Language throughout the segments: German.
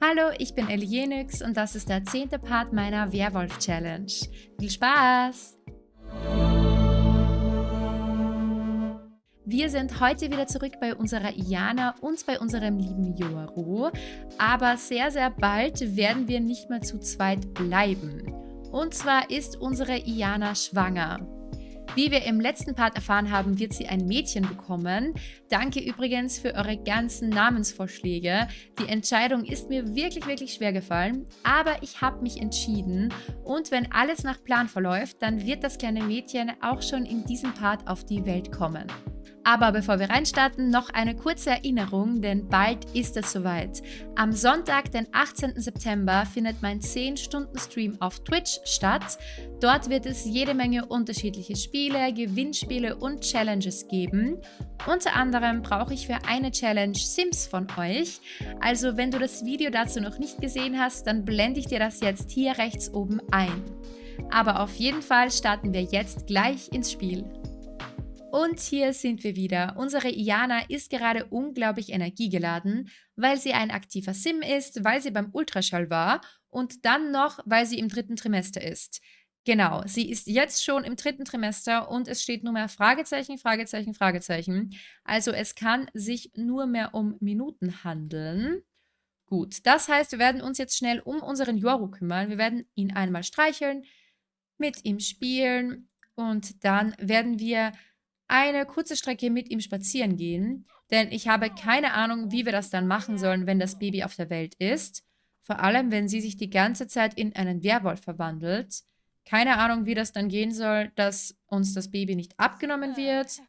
Hallo, ich bin Elienix und das ist der zehnte Part meiner Werwolf-Challenge. Viel Spaß! Wir sind heute wieder zurück bei unserer Iana und bei unserem lieben Yoru, aber sehr, sehr bald werden wir nicht mehr zu zweit bleiben. Und zwar ist unsere Iana schwanger. Wie wir im letzten Part erfahren haben, wird sie ein Mädchen bekommen. Danke übrigens für eure ganzen Namensvorschläge. Die Entscheidung ist mir wirklich, wirklich schwer gefallen, aber ich habe mich entschieden. Und wenn alles nach Plan verläuft, dann wird das kleine Mädchen auch schon in diesem Part auf die Welt kommen. Aber bevor wir reinstarten, noch eine kurze Erinnerung, denn bald ist es soweit. Am Sonntag, den 18. September, findet mein 10-Stunden-Stream auf Twitch statt. Dort wird es jede Menge unterschiedliche Spiele, Gewinnspiele und Challenges geben. Unter anderem brauche ich für eine Challenge Sims von euch. Also wenn du das Video dazu noch nicht gesehen hast, dann blende ich dir das jetzt hier rechts oben ein. Aber auf jeden Fall starten wir jetzt gleich ins Spiel. Und hier sind wir wieder. Unsere Iana ist gerade unglaublich energiegeladen, weil sie ein aktiver Sim ist, weil sie beim Ultraschall war und dann noch, weil sie im dritten Trimester ist. Genau, sie ist jetzt schon im dritten Trimester und es steht nur mehr Fragezeichen, Fragezeichen, Fragezeichen. Also es kann sich nur mehr um Minuten handeln. Gut, das heißt, wir werden uns jetzt schnell um unseren Yoru kümmern. Wir werden ihn einmal streicheln, mit ihm spielen und dann werden wir eine kurze Strecke mit ihm spazieren gehen, denn ich habe keine Ahnung, wie wir das dann machen sollen, wenn das Baby auf der Welt ist. Vor allem, wenn sie sich die ganze Zeit in einen Werwolf verwandelt. Keine Ahnung, wie das dann gehen soll, dass uns das Baby nicht abgenommen wird.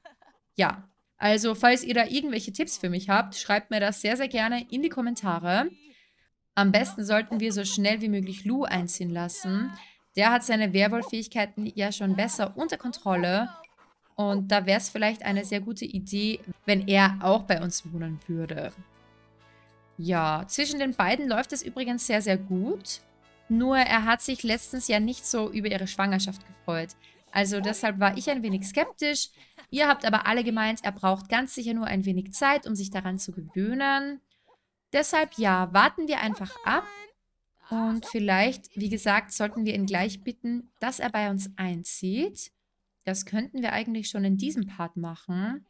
Ja, also falls ihr da irgendwelche Tipps für mich habt, schreibt mir das sehr, sehr gerne in die Kommentare. Am besten sollten wir so schnell wie möglich Lou einziehen lassen. Der hat seine Werwolf-Fähigkeiten ja schon besser unter Kontrolle und da wäre es vielleicht eine sehr gute Idee, wenn er auch bei uns wohnen würde. Ja, zwischen den beiden läuft es übrigens sehr, sehr gut. Nur er hat sich letztens ja nicht so über ihre Schwangerschaft gefreut. Also deshalb war ich ein wenig skeptisch. Ihr habt aber alle gemeint, er braucht ganz sicher nur ein wenig Zeit, um sich daran zu gewöhnen. Deshalb ja, warten wir einfach ab. Und vielleicht, wie gesagt, sollten wir ihn gleich bitten, dass er bei uns einzieht. Das könnten wir eigentlich schon in diesem Part machen.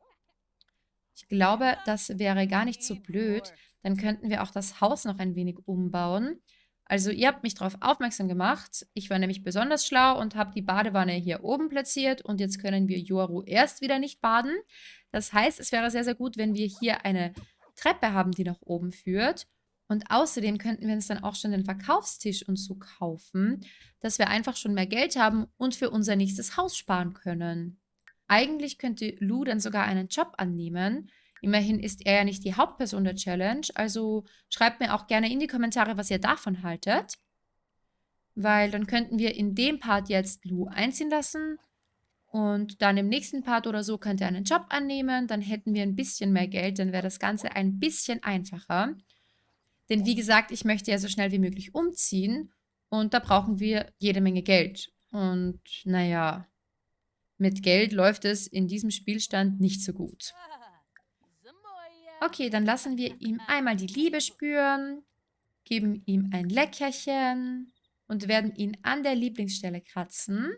Ich glaube, das wäre gar nicht so blöd. Dann könnten wir auch das Haus noch ein wenig umbauen. Also ihr habt mich darauf aufmerksam gemacht. Ich war nämlich besonders schlau und habe die Badewanne hier oben platziert. Und jetzt können wir Yoru erst wieder nicht baden. Das heißt, es wäre sehr, sehr gut, wenn wir hier eine Treppe haben, die nach oben führt. Und außerdem könnten wir uns dann auch schon den Verkaufstisch und so kaufen, dass wir einfach schon mehr Geld haben und für unser nächstes Haus sparen können. Eigentlich könnte Lou dann sogar einen Job annehmen. Immerhin ist er ja nicht die Hauptperson der Challenge, also schreibt mir auch gerne in die Kommentare, was ihr davon haltet. Weil dann könnten wir in dem Part jetzt Lou einziehen lassen und dann im nächsten Part oder so könnte er einen Job annehmen. Dann hätten wir ein bisschen mehr Geld, dann wäre das Ganze ein bisschen einfacher. Denn wie gesagt, ich möchte ja so schnell wie möglich umziehen und da brauchen wir jede Menge Geld. Und naja, mit Geld läuft es in diesem Spielstand nicht so gut. Okay, dann lassen wir ihm einmal die Liebe spüren, geben ihm ein Leckerchen und werden ihn an der Lieblingsstelle kratzen.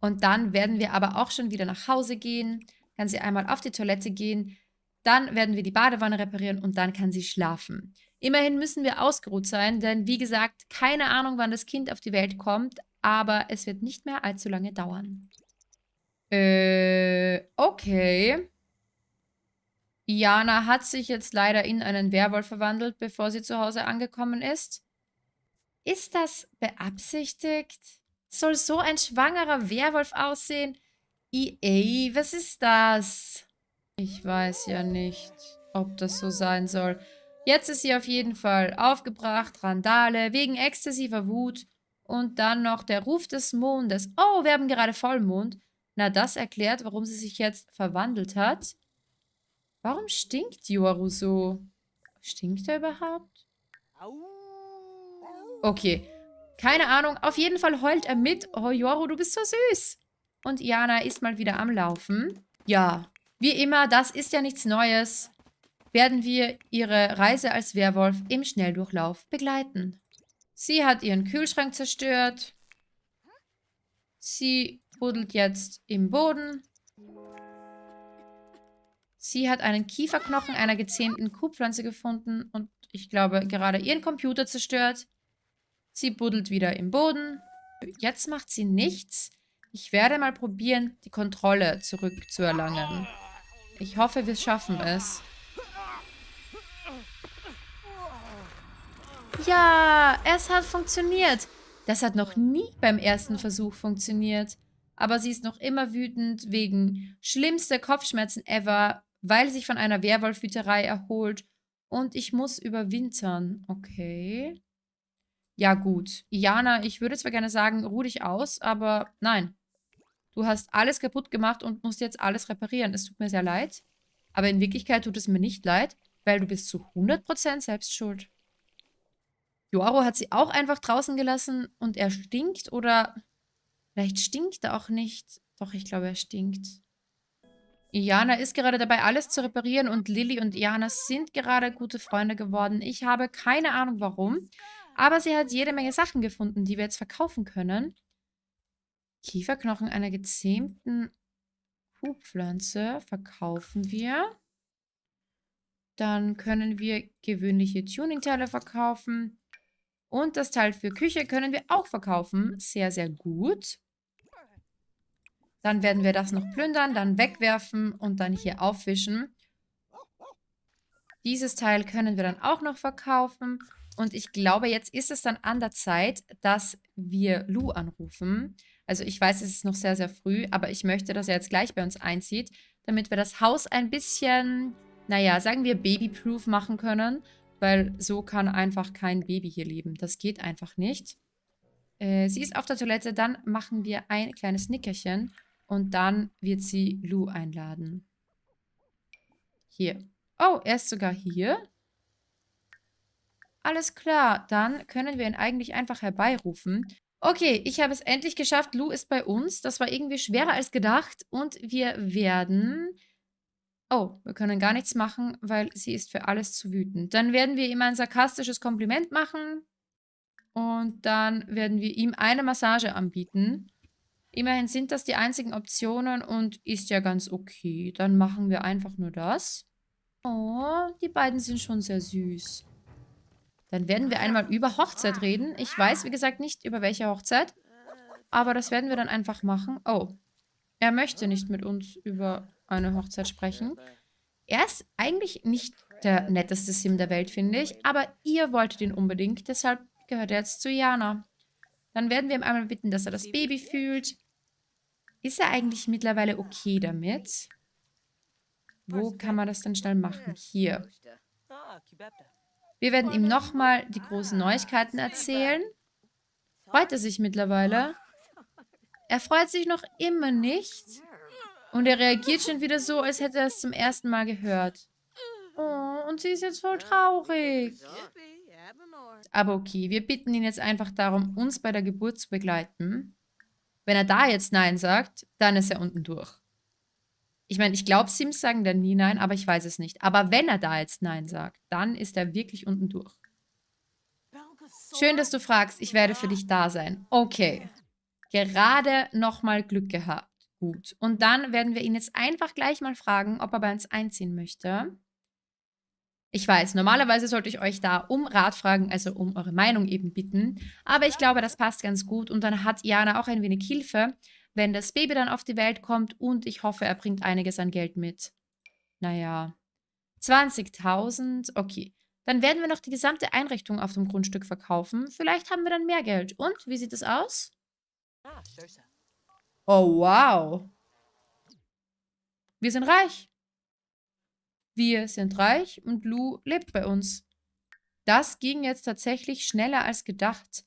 Und dann werden wir aber auch schon wieder nach Hause gehen, kann sie einmal auf die Toilette gehen, dann werden wir die Badewanne reparieren und dann kann sie schlafen. Immerhin müssen wir ausgeruht sein, denn wie gesagt, keine Ahnung, wann das Kind auf die Welt kommt, aber es wird nicht mehr allzu lange dauern. Äh, okay. Iana hat sich jetzt leider in einen Werwolf verwandelt, bevor sie zu Hause angekommen ist. Ist das beabsichtigt? Soll so ein schwangerer Werwolf aussehen? EA, was ist das? Ich weiß ja nicht, ob das so sein soll. Jetzt ist sie auf jeden Fall aufgebracht, Randale, wegen exzessiver Wut. Und dann noch der Ruf des Mondes. Oh, wir haben gerade Vollmond. Na, das erklärt, warum sie sich jetzt verwandelt hat. Warum stinkt Yoru so? Stinkt er überhaupt? Okay, keine Ahnung. Auf jeden Fall heult er mit. Oh, Yoru, du bist so süß. Und Iana ist mal wieder am Laufen. Ja, wie immer, das ist ja nichts Neues. Werden wir ihre Reise als Werwolf im Schnelldurchlauf begleiten. Sie hat ihren Kühlschrank zerstört. Sie buddelt jetzt im Boden. Sie hat einen Kieferknochen einer gezähmten Kuhpflanze gefunden und ich glaube gerade ihren Computer zerstört. Sie buddelt wieder im Boden. Jetzt macht sie nichts. Ich werde mal probieren, die Kontrolle zurückzuerlangen. Ich hoffe, wir schaffen es. Ja, es hat funktioniert. Das hat noch nie beim ersten Versuch funktioniert. Aber sie ist noch immer wütend wegen schlimmster Kopfschmerzen ever, weil sie sich von einer Werwolfhüterei erholt. Und ich muss überwintern. Okay. Ja gut. Iana, ich würde zwar gerne sagen, ruh dich aus, aber nein. Du hast alles kaputt gemacht und musst jetzt alles reparieren. Es tut mir sehr leid. Aber in Wirklichkeit tut es mir nicht leid, weil du bist zu 100% selbst schuld. Joaro hat sie auch einfach draußen gelassen und er stinkt oder vielleicht stinkt er auch nicht. Doch, ich glaube, er stinkt. Iana ist gerade dabei, alles zu reparieren und Lilly und Iana sind gerade gute Freunde geworden. Ich habe keine Ahnung, warum. Aber sie hat jede Menge Sachen gefunden, die wir jetzt verkaufen können. Kieferknochen einer gezähmten Kuhpflanze verkaufen wir. Dann können wir gewöhnliche Tuningteile verkaufen. Und das Teil für Küche können wir auch verkaufen. Sehr, sehr gut. Dann werden wir das noch plündern, dann wegwerfen und dann hier aufwischen. Dieses Teil können wir dann auch noch verkaufen. Und ich glaube, jetzt ist es dann an der Zeit, dass wir Lou anrufen. Also ich weiß, es ist noch sehr, sehr früh, aber ich möchte, dass er jetzt gleich bei uns einzieht, damit wir das Haus ein bisschen, naja, sagen wir babyproof machen können. Weil so kann einfach kein Baby hier leben. Das geht einfach nicht. Äh, sie ist auf der Toilette, dann machen wir ein kleines Nickerchen und dann wird sie Lou einladen. Hier. Oh, er ist sogar hier. Alles klar, dann können wir ihn eigentlich einfach herbeirufen. Okay, ich habe es endlich geschafft. Lou ist bei uns. Das war irgendwie schwerer als gedacht. Und wir werden Oh, wir können gar nichts machen, weil sie ist für alles zu wütend. Dann werden wir ihm ein sarkastisches Kompliment machen. Und dann werden wir ihm eine Massage anbieten. Immerhin sind das die einzigen Optionen und ist ja ganz okay. Dann machen wir einfach nur das. Oh, die beiden sind schon sehr süß. Dann werden wir einmal über Hochzeit reden. Ich weiß, wie gesagt, nicht über welche Hochzeit. Aber das werden wir dann einfach machen. Oh, er möchte nicht mit uns über eine Hochzeit sprechen. Er ist eigentlich nicht der netteste Sim der Welt, finde ich. Aber ihr wolltet ihn unbedingt. Deshalb gehört er jetzt zu Jana. Dann werden wir ihm einmal bitten, dass er das Baby fühlt. Ist er eigentlich mittlerweile okay damit? Wo kann man das denn schnell machen? Hier. Wir werden ihm nochmal die großen Neuigkeiten erzählen. Freut er sich mittlerweile? Er freut sich noch immer nicht. Und er reagiert schon wieder so, als hätte er es zum ersten Mal gehört. Oh, und sie ist jetzt voll traurig. Aber okay, wir bitten ihn jetzt einfach darum, uns bei der Geburt zu begleiten. Wenn er da jetzt Nein sagt, dann ist er unten durch. Ich meine, ich glaube, Sims sagen dann nie Nein, aber ich weiß es nicht. Aber wenn er da jetzt Nein sagt, dann ist er wirklich unten durch. Schön, dass du fragst. Ich werde für dich da sein. Okay. Gerade nochmal Glück gehabt. Gut. Und dann werden wir ihn jetzt einfach gleich mal fragen, ob er bei uns einziehen möchte. Ich weiß, normalerweise sollte ich euch da um Rat fragen, also um eure Meinung eben bitten. Aber ich glaube, das passt ganz gut. Und dann hat Jana auch ein wenig Hilfe, wenn das Baby dann auf die Welt kommt. Und ich hoffe, er bringt einiges an Geld mit. Naja, 20.000, okay. Dann werden wir noch die gesamte Einrichtung auf dem Grundstück verkaufen. Vielleicht haben wir dann mehr Geld. Und, wie sieht es aus? Ah, Oh, wow. Wir sind reich. Wir sind reich und Lou lebt bei uns. Das ging jetzt tatsächlich schneller als gedacht.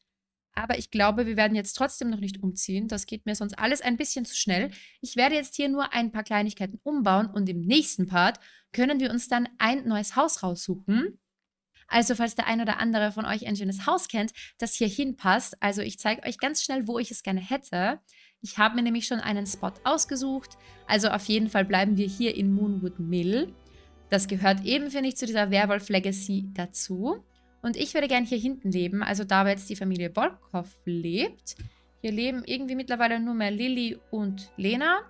Aber ich glaube, wir werden jetzt trotzdem noch nicht umziehen. Das geht mir sonst alles ein bisschen zu schnell. Ich werde jetzt hier nur ein paar Kleinigkeiten umbauen und im nächsten Part können wir uns dann ein neues Haus raussuchen. Also falls der ein oder andere von euch ein schönes Haus kennt, das hier hinpasst, also ich zeige euch ganz schnell, wo ich es gerne hätte. Ich habe mir nämlich schon einen Spot ausgesucht. Also auf jeden Fall bleiben wir hier in Moonwood Mill. Das gehört eben, finde ich, zu dieser Werwolf-Legacy dazu. Und ich würde gerne hier hinten leben, also da, wo jetzt die Familie Volkov lebt. Hier leben irgendwie mittlerweile nur mehr Lilly und Lena.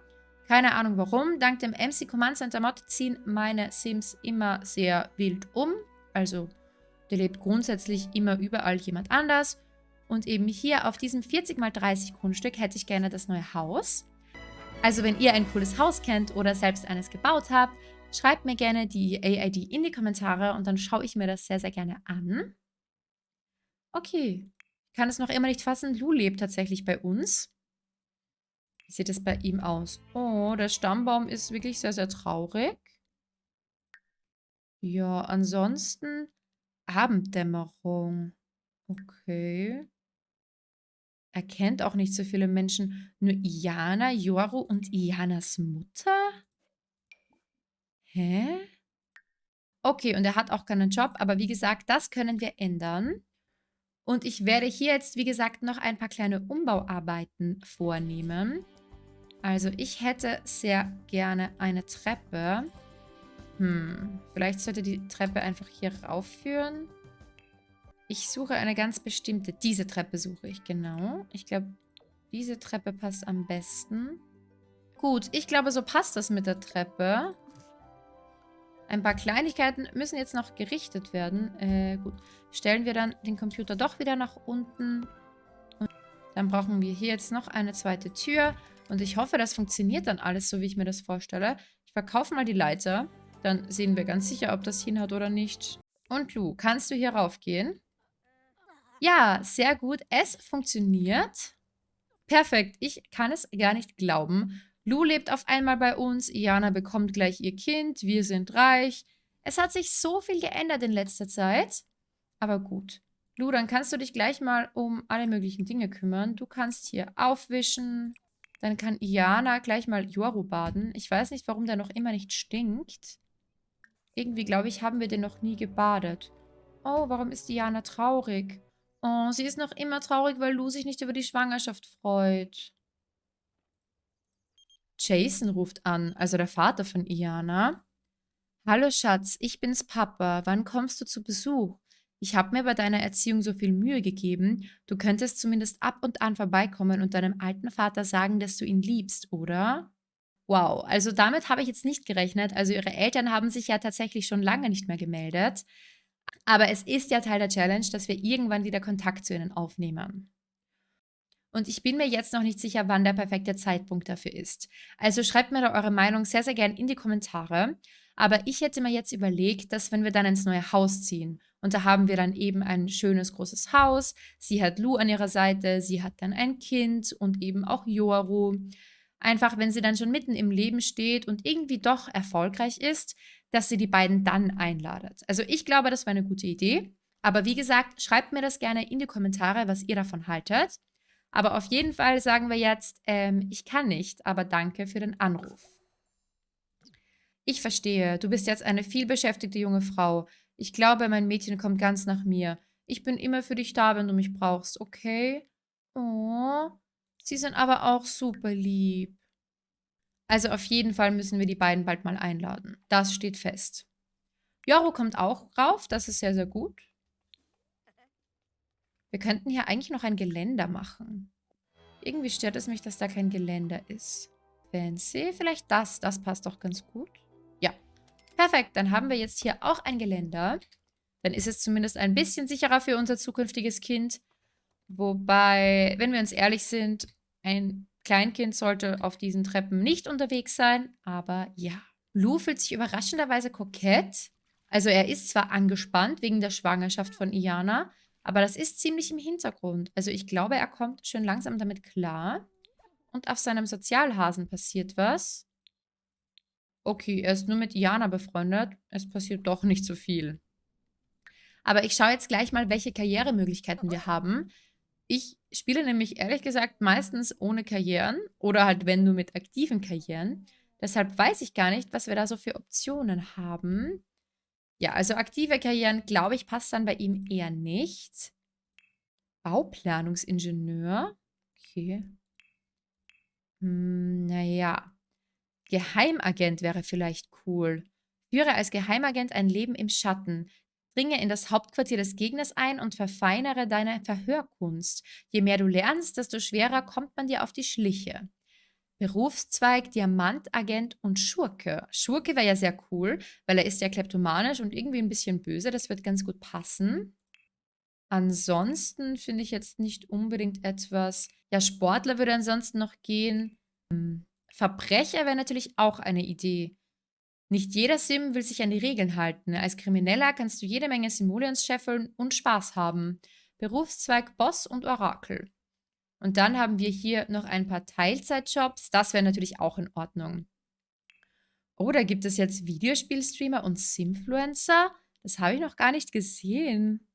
Keine Ahnung warum. Dank dem MC Command Center Mod ziehen meine Sims immer sehr wild um. Also, der lebt grundsätzlich immer überall jemand anders. Und eben hier auf diesem 40x30 Grundstück hätte ich gerne das neue Haus. Also wenn ihr ein cooles Haus kennt oder selbst eines gebaut habt, schreibt mir gerne die AID in die Kommentare und dann schaue ich mir das sehr, sehr gerne an. Okay, ich kann es noch immer nicht fassen. Lou lebt tatsächlich bei uns. Wie sieht es bei ihm aus? Oh, der Stammbaum ist wirklich sehr, sehr traurig. Ja, ansonsten Abenddämmerung. Okay. Er kennt auch nicht so viele Menschen. Nur Iana, Yoru und Ianas Mutter? Hä? Okay, und er hat auch keinen Job, aber wie gesagt, das können wir ändern. Und ich werde hier jetzt, wie gesagt, noch ein paar kleine Umbauarbeiten vornehmen. Also ich hätte sehr gerne eine Treppe. Hm, vielleicht sollte die Treppe einfach hier raufführen. Ich suche eine ganz bestimmte. Diese Treppe suche ich, genau. Ich glaube, diese Treppe passt am besten. Gut, ich glaube, so passt das mit der Treppe. Ein paar Kleinigkeiten müssen jetzt noch gerichtet werden. Äh, gut. Stellen wir dann den Computer doch wieder nach unten. Und dann brauchen wir hier jetzt noch eine zweite Tür. Und ich hoffe, das funktioniert dann alles so, wie ich mir das vorstelle. Ich verkaufe mal die Leiter. Dann sehen wir ganz sicher, ob das hinhaut oder nicht. Und Lu, kannst du hier raufgehen? Ja, sehr gut. Es funktioniert. Perfekt. Ich kann es gar nicht glauben. Lou lebt auf einmal bei uns. Iana bekommt gleich ihr Kind. Wir sind reich. Es hat sich so viel geändert in letzter Zeit. Aber gut. Lou, dann kannst du dich gleich mal um alle möglichen Dinge kümmern. Du kannst hier aufwischen. Dann kann Iana gleich mal Yoru baden. Ich weiß nicht, warum der noch immer nicht stinkt. Irgendwie, glaube ich, haben wir den noch nie gebadet. Oh, warum ist Iana traurig? Oh, sie ist noch immer traurig, weil Lou sich nicht über die Schwangerschaft freut. Jason ruft an, also der Vater von Iana. Hallo Schatz, ich bin's Papa. Wann kommst du zu Besuch? Ich habe mir bei deiner Erziehung so viel Mühe gegeben. Du könntest zumindest ab und an vorbeikommen und deinem alten Vater sagen, dass du ihn liebst, oder? Wow, also damit habe ich jetzt nicht gerechnet. Also ihre Eltern haben sich ja tatsächlich schon lange nicht mehr gemeldet. Aber es ist ja Teil der Challenge, dass wir irgendwann wieder Kontakt zu ihnen aufnehmen. Und ich bin mir jetzt noch nicht sicher, wann der perfekte Zeitpunkt dafür ist. Also schreibt mir da eure Meinung sehr, sehr gern in die Kommentare. Aber ich hätte mir jetzt überlegt, dass wenn wir dann ins neue Haus ziehen und da haben wir dann eben ein schönes großes Haus, sie hat Lu an ihrer Seite, sie hat dann ein Kind und eben auch Yoru. Einfach, wenn sie dann schon mitten im Leben steht und irgendwie doch erfolgreich ist, dass sie die beiden dann einladet. Also ich glaube, das war eine gute Idee. Aber wie gesagt, schreibt mir das gerne in die Kommentare, was ihr davon haltet. Aber auf jeden Fall sagen wir jetzt, ähm, ich kann nicht, aber danke für den Anruf. Ich verstehe, du bist jetzt eine vielbeschäftigte junge Frau. Ich glaube, mein Mädchen kommt ganz nach mir. Ich bin immer für dich da, wenn du mich brauchst, okay? Oh, sie sind aber auch super lieb. Also auf jeden Fall müssen wir die beiden bald mal einladen. Das steht fest. Joro kommt auch rauf, das ist sehr, sehr gut. Wir könnten hier eigentlich noch ein Geländer machen. Irgendwie stört es mich, dass da kein Geländer ist. Fancy, vielleicht das. Das passt doch ganz gut. Ja, perfekt. Dann haben wir jetzt hier auch ein Geländer. Dann ist es zumindest ein bisschen sicherer für unser zukünftiges Kind. Wobei, wenn wir uns ehrlich sind, ein Kleinkind sollte auf diesen Treppen nicht unterwegs sein, aber ja. Lou fühlt sich überraschenderweise kokett. Also er ist zwar angespannt wegen der Schwangerschaft von Iana, aber das ist ziemlich im Hintergrund. Also ich glaube, er kommt schön langsam damit klar. Und auf seinem Sozialhasen passiert was. Okay, er ist nur mit Iana befreundet. Es passiert doch nicht so viel. Aber ich schaue jetzt gleich mal, welche Karrieremöglichkeiten wir haben. Ich spiele nämlich ehrlich gesagt meistens ohne Karrieren oder halt wenn nur mit aktiven Karrieren. Deshalb weiß ich gar nicht, was wir da so für Optionen haben. Ja, also aktive Karrieren, glaube ich, passt dann bei ihm eher nicht. Bauplanungsingenieur. Okay. Hm, naja. Geheimagent wäre vielleicht cool. Führe als Geheimagent ein Leben im Schatten. Dringe in das Hauptquartier des Gegners ein und verfeinere deine Verhörkunst. Je mehr du lernst, desto schwerer kommt man dir auf die Schliche. Berufszweig, Diamantagent und Schurke. Schurke wäre ja sehr cool, weil er ist ja kleptomanisch und irgendwie ein bisschen böse. Das wird ganz gut passen. Ansonsten finde ich jetzt nicht unbedingt etwas... Ja, Sportler würde ansonsten noch gehen. Hm. Verbrecher wäre natürlich auch eine Idee. Nicht jeder Sim will sich an die Regeln halten. Als Krimineller kannst du jede Menge Simoleons scheffeln und Spaß haben. Berufszweig Boss und Orakel. Und dann haben wir hier noch ein paar Teilzeitjobs. Das wäre natürlich auch in Ordnung. Da gibt es jetzt Videospielstreamer und Simfluencer. Das habe ich noch gar nicht gesehen.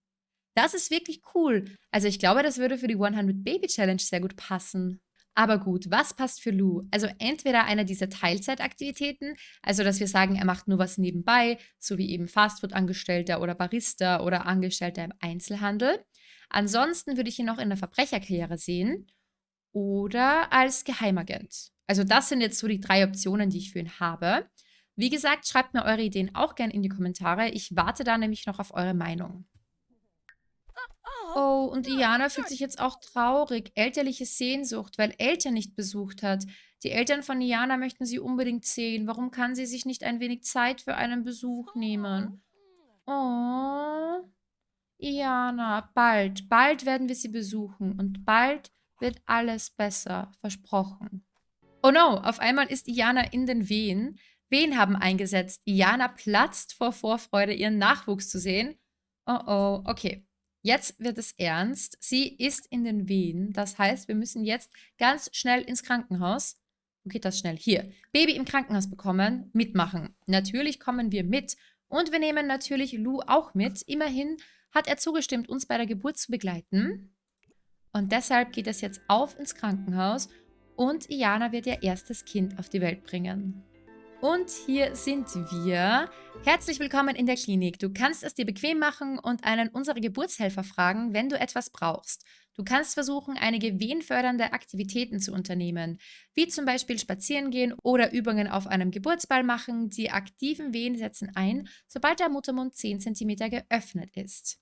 Das ist wirklich cool. Also ich glaube, das würde für die 100 Baby Challenge sehr gut passen. Aber gut, was passt für Lou? Also entweder einer dieser Teilzeitaktivitäten, also dass wir sagen, er macht nur was nebenbei, so wie eben Fastfood-Angestellter oder Barista oder Angestellter im Einzelhandel. Ansonsten würde ich ihn noch in der Verbrecherkarriere sehen oder als Geheimagent. Also das sind jetzt so die drei Optionen, die ich für ihn habe. Wie gesagt, schreibt mir eure Ideen auch gerne in die Kommentare. Ich warte da nämlich noch auf eure Meinung. Oh, und Iana fühlt sich jetzt auch traurig. Elterliche Sehnsucht, weil Eltern nicht besucht hat. Die Eltern von Iana möchten sie unbedingt sehen. Warum kann sie sich nicht ein wenig Zeit für einen Besuch nehmen? Oh, Iana, bald, bald werden wir sie besuchen. Und bald wird alles besser. Versprochen. Oh no, auf einmal ist Iana in den Wehen. Wehen haben eingesetzt. Iana platzt vor Vorfreude, ihren Nachwuchs zu sehen. Oh oh, okay. Jetzt wird es ernst. Sie ist in den Wehen. Das heißt, wir müssen jetzt ganz schnell ins Krankenhaus. Wo geht das schnell? Hier. Baby im Krankenhaus bekommen. Mitmachen. Natürlich kommen wir mit. Und wir nehmen natürlich Lou auch mit. Immerhin hat er zugestimmt, uns bei der Geburt zu begleiten. Und deshalb geht es jetzt auf ins Krankenhaus. Und Iana wird ihr erstes Kind auf die Welt bringen. Und hier sind wir. Herzlich willkommen in der Klinik. Du kannst es dir bequem machen und einen unserer Geburtshelfer fragen, wenn du etwas brauchst. Du kannst versuchen, einige wehenfördernde Aktivitäten zu unternehmen, wie zum Beispiel spazieren gehen oder Übungen auf einem Geburtsball machen. Die aktiven Wehen setzen ein, sobald der Muttermund 10 cm geöffnet ist.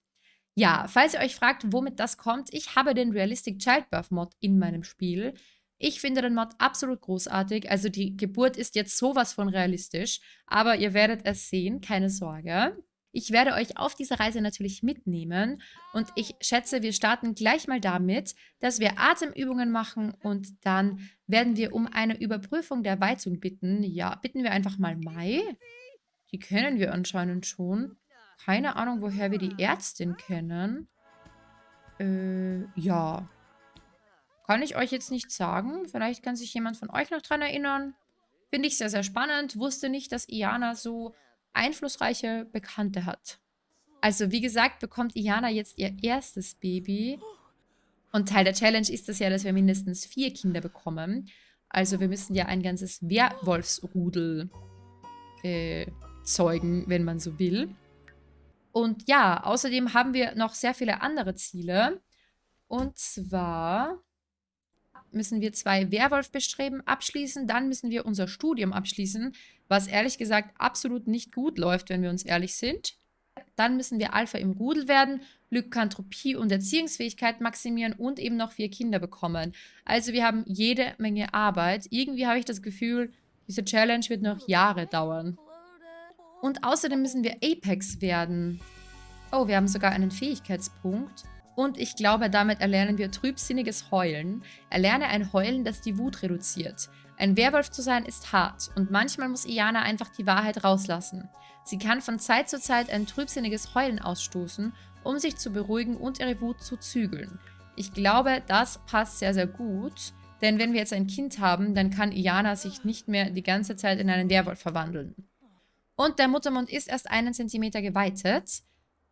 Ja, falls ihr euch fragt, womit das kommt, ich habe den Realistic Childbirth Mod in meinem Spiel. Ich finde den Mod absolut großartig. Also die Geburt ist jetzt sowas von realistisch, aber ihr werdet es sehen, keine Sorge. Ich werde euch auf dieser Reise natürlich mitnehmen und ich schätze, wir starten gleich mal damit, dass wir Atemübungen machen und dann werden wir um eine Überprüfung der Weizung bitten. Ja, bitten wir einfach mal Mai. Die kennen wir anscheinend schon. Keine Ahnung, woher wir die Ärztin kennen. Äh, ja. Kann ich euch jetzt nicht sagen. Vielleicht kann sich jemand von euch noch dran erinnern. Finde ich sehr, sehr spannend. Wusste nicht, dass Iana so einflussreiche Bekannte hat. Also, wie gesagt, bekommt Iana jetzt ihr erstes Baby. Und Teil der Challenge ist es ja, dass wir mindestens vier Kinder bekommen. Also, wir müssen ja ein ganzes Werwolfsrudel äh, zeugen, wenn man so will. Und ja, außerdem haben wir noch sehr viele andere Ziele. Und zwar müssen wir zwei Werwolf-Bestreben abschließen. Dann müssen wir unser Studium abschließen, was ehrlich gesagt absolut nicht gut läuft, wenn wir uns ehrlich sind. Dann müssen wir Alpha im Rudel werden, Lykantropie und Erziehungsfähigkeit maximieren und eben noch vier Kinder bekommen. Also wir haben jede Menge Arbeit. Irgendwie habe ich das Gefühl, diese Challenge wird noch Jahre dauern. Und außerdem müssen wir Apex werden. Oh, wir haben sogar einen Fähigkeitspunkt. Und ich glaube, damit erlernen wir trübsinniges Heulen. Erlerne ein Heulen, das die Wut reduziert. Ein Werwolf zu sein ist hart und manchmal muss Iana einfach die Wahrheit rauslassen. Sie kann von Zeit zu Zeit ein trübsinniges Heulen ausstoßen, um sich zu beruhigen und ihre Wut zu zügeln. Ich glaube, das passt sehr, sehr gut, denn wenn wir jetzt ein Kind haben, dann kann Iana sich nicht mehr die ganze Zeit in einen Werwolf verwandeln. Und der Muttermund ist erst einen Zentimeter geweitet.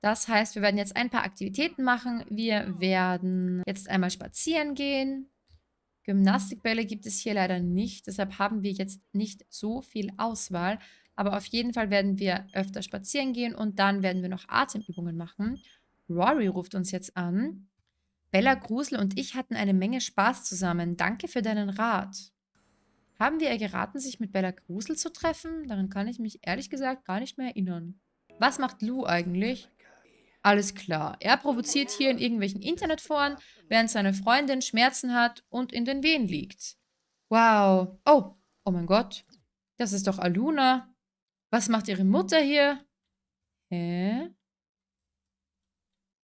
Das heißt, wir werden jetzt ein paar Aktivitäten machen. Wir werden jetzt einmal spazieren gehen. Gymnastikbälle gibt es hier leider nicht. Deshalb haben wir jetzt nicht so viel Auswahl. Aber auf jeden Fall werden wir öfter spazieren gehen und dann werden wir noch Atemübungen machen. Rory ruft uns jetzt an. Bella Grusel und ich hatten eine Menge Spaß zusammen. Danke für deinen Rat. Haben wir ihr geraten, sich mit Bella Grusel zu treffen? Daran kann ich mich ehrlich gesagt gar nicht mehr erinnern. Was macht Lou eigentlich? Alles klar. Er provoziert hier in irgendwelchen Internetforen, während seine Freundin Schmerzen hat und in den Wehen liegt. Wow. Oh, oh mein Gott. Das ist doch Aluna. Was macht ihre Mutter hier? Hä?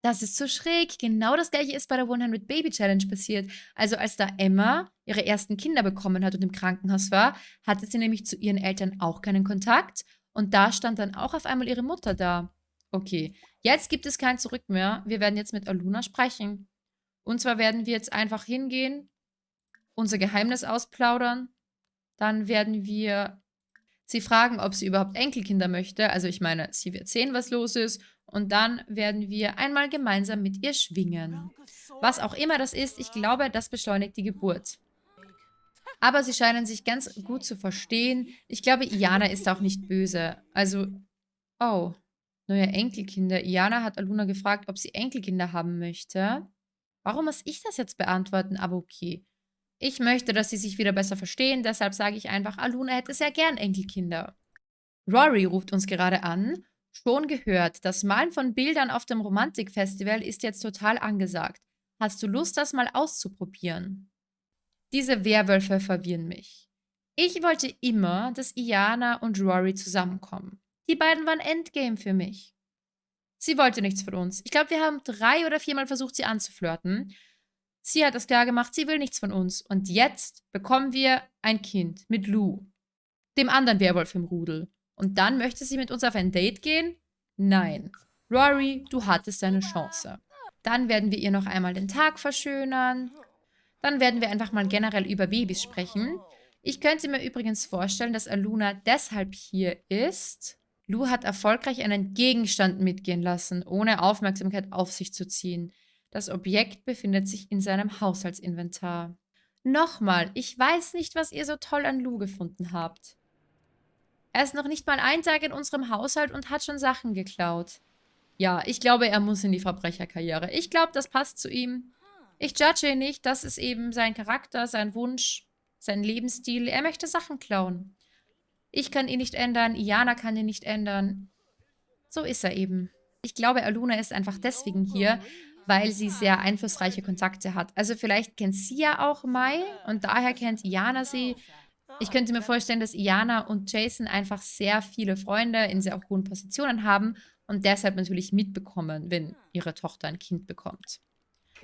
Das ist so schräg. Genau das gleiche ist bei der 100 Baby Challenge passiert. Also als da Emma ihre ersten Kinder bekommen hat und im Krankenhaus war, hatte sie nämlich zu ihren Eltern auch keinen Kontakt. Und da stand dann auch auf einmal ihre Mutter da. Okay, jetzt gibt es kein Zurück mehr. Wir werden jetzt mit Aluna sprechen. Und zwar werden wir jetzt einfach hingehen, unser Geheimnis ausplaudern. Dann werden wir sie fragen, ob sie überhaupt Enkelkinder möchte. Also ich meine, sie wird sehen, was los ist und dann werden wir einmal gemeinsam mit ihr schwingen. Was auch immer das ist, ich glaube, das beschleunigt die Geburt. Aber sie scheinen sich ganz gut zu verstehen. Ich glaube, Iana ist auch nicht böse. Also, oh, neue Enkelkinder. Iana hat Aluna gefragt, ob sie Enkelkinder haben möchte. Warum muss ich das jetzt beantworten? Aber okay. Ich möchte, dass sie sich wieder besser verstehen, deshalb sage ich einfach, Aluna hätte sehr gern Enkelkinder. Rory ruft uns gerade an Schon gehört, das Malen von Bildern auf dem Romantikfestival ist jetzt total angesagt. Hast du Lust, das mal auszuprobieren? Diese Werwölfe verwirren mich. Ich wollte immer, dass Iana und Rory zusammenkommen. Die beiden waren Endgame für mich. Sie wollte nichts von uns. Ich glaube, wir haben drei oder viermal versucht, sie anzuflirten. Sie hat es klar gemacht, sie will nichts von uns. Und jetzt bekommen wir ein Kind mit Lou, dem anderen Werwolf im Rudel. Und dann möchte sie mit uns auf ein Date gehen? Nein. Rory, du hattest deine Chance. Dann werden wir ihr noch einmal den Tag verschönern. Dann werden wir einfach mal generell über Babys sprechen. Ich könnte mir übrigens vorstellen, dass Aluna deshalb hier ist. Lou hat erfolgreich einen Gegenstand mitgehen lassen, ohne Aufmerksamkeit auf sich zu ziehen. Das Objekt befindet sich in seinem Haushaltsinventar. Nochmal, ich weiß nicht, was ihr so toll an Lou gefunden habt. Er ist noch nicht mal ein Tag in unserem Haushalt und hat schon Sachen geklaut. Ja, ich glaube, er muss in die Verbrecherkarriere. Ich glaube, das passt zu ihm. Ich judge ihn nicht. Das ist eben sein Charakter, sein Wunsch, sein Lebensstil. Er möchte Sachen klauen. Ich kann ihn nicht ändern. Iana kann ihn nicht ändern. So ist er eben. Ich glaube, Aluna ist einfach deswegen hier, weil sie sehr einflussreiche Kontakte hat. Also vielleicht kennt sie ja auch Mai und daher kennt Iana sie. Ich könnte mir vorstellen, dass Iana und Jason einfach sehr viele Freunde in sehr hohen Positionen haben und deshalb natürlich mitbekommen, wenn ihre Tochter ein Kind bekommt.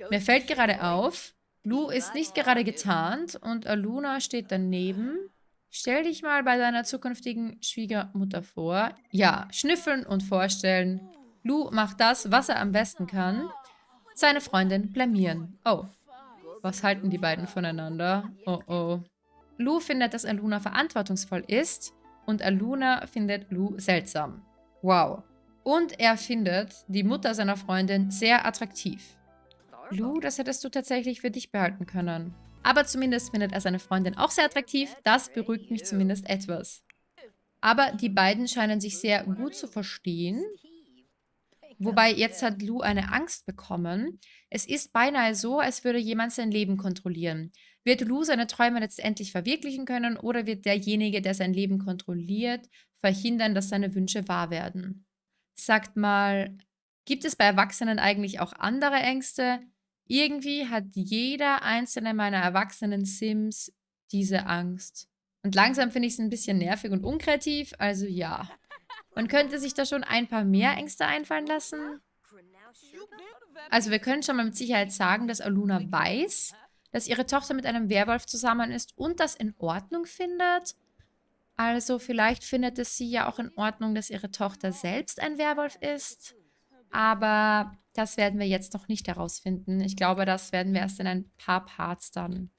Mir fällt gerade auf, Lou ist nicht gerade getarnt und Aluna steht daneben. Stell dich mal bei deiner zukünftigen Schwiegermutter vor. Ja, schnüffeln und vorstellen. Lou macht das, was er am besten kann. Seine Freundin blamieren. Oh, was halten die beiden voneinander? Oh oh. Lou findet, dass Aluna verantwortungsvoll ist und Aluna findet Lou seltsam. Wow. Und er findet die Mutter seiner Freundin sehr attraktiv. Lou, das hättest du tatsächlich für dich behalten können. Aber zumindest findet er seine Freundin auch sehr attraktiv. Das beruhigt mich zumindest etwas. Aber die beiden scheinen sich sehr gut zu verstehen. Wobei jetzt hat Lou eine Angst bekommen. Es ist beinahe so, als würde jemand sein Leben kontrollieren. Wird Lou seine Träume letztendlich verwirklichen können oder wird derjenige, der sein Leben kontrolliert, verhindern, dass seine Wünsche wahr werden? Sagt mal, gibt es bei Erwachsenen eigentlich auch andere Ängste? Irgendwie hat jeder einzelne meiner erwachsenen Sims diese Angst. Und langsam finde ich es ein bisschen nervig und unkreativ, also ja. Man könnte sich da schon ein paar mehr Ängste einfallen lassen. Also wir können schon mal mit Sicherheit sagen, dass Aluna weiß, dass ihre Tochter mit einem Werwolf zusammen ist und das in Ordnung findet. Also vielleicht findet es sie ja auch in Ordnung, dass ihre Tochter selbst ein Werwolf ist. Aber das werden wir jetzt noch nicht herausfinden. Ich glaube, das werden wir erst in ein paar Parts dann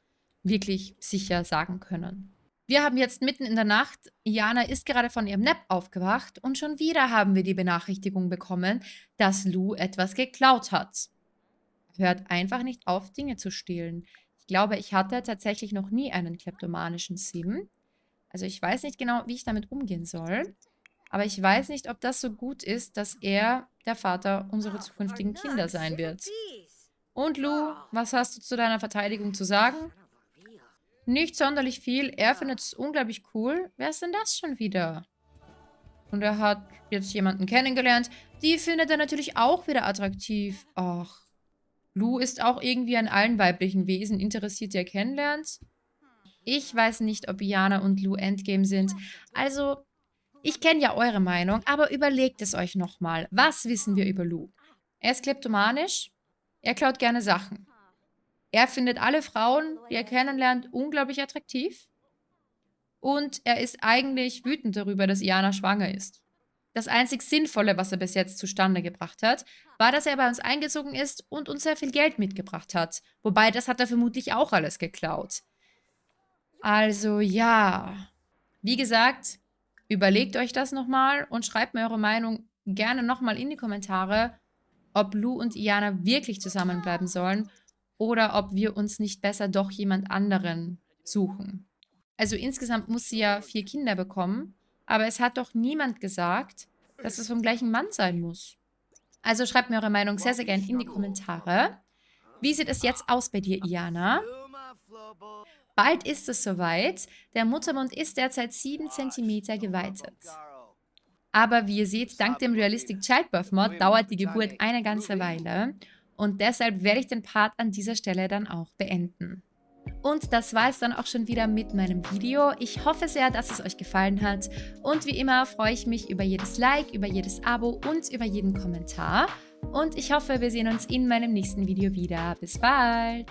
wirklich sicher sagen können. Wir haben jetzt mitten in der Nacht, Jana ist gerade von ihrem Nap aufgewacht und schon wieder haben wir die Benachrichtigung bekommen, dass Lou etwas geklaut hat. Hört einfach nicht auf, Dinge zu stehlen. Ich glaube, ich hatte tatsächlich noch nie einen kleptomanischen Sim. Also ich weiß nicht genau, wie ich damit umgehen soll. Aber ich weiß nicht, ob das so gut ist, dass er der Vater unserer zukünftigen Kinder sein wird. Und Lou, was hast du zu deiner Verteidigung zu sagen? Nicht sonderlich viel. Er findet es unglaublich cool. Wer ist denn das schon wieder? Und er hat jetzt jemanden kennengelernt. Die findet er natürlich auch wieder attraktiv. Ach. Lou ist auch irgendwie an allen weiblichen Wesen interessiert, die er kennenlernt. Ich weiß nicht, ob Iana und Lou Endgame sind. Also, ich kenne ja eure Meinung, aber überlegt es euch nochmal. Was wissen wir über Lou? Er ist kleptomanisch. Er klaut gerne Sachen. Er findet alle Frauen, die er kennenlernt, unglaublich attraktiv. Und er ist eigentlich wütend darüber, dass Iana schwanger ist. Das einzig Sinnvolle, was er bis jetzt zustande gebracht hat, war, dass er bei uns eingezogen ist und uns sehr viel Geld mitgebracht hat. Wobei, das hat er vermutlich auch alles geklaut. Also ja, wie gesagt, überlegt euch das nochmal und schreibt mir eure Meinung gerne nochmal in die Kommentare, ob Lou und Iana wirklich zusammenbleiben sollen oder ob wir uns nicht besser doch jemand anderen suchen. Also insgesamt muss sie ja vier Kinder bekommen, aber es hat doch niemand gesagt, dass es vom gleichen Mann sein muss. Also schreibt mir eure Meinung sehr, sehr gerne in die Kommentare. Wie sieht es jetzt aus bei dir, Iana? Bald ist es soweit. Der Muttermund ist derzeit 7 cm geweitet. Aber wie ihr seht, dank dem Realistic Childbirth Mod dauert die Geburt eine ganze Weile. Und deshalb werde ich den Part an dieser Stelle dann auch beenden. Und das war es dann auch schon wieder mit meinem Video. Ich hoffe sehr, dass es euch gefallen hat. Und wie immer freue ich mich über jedes Like, über jedes Abo und über jeden Kommentar. Und ich hoffe, wir sehen uns in meinem nächsten Video wieder. Bis bald!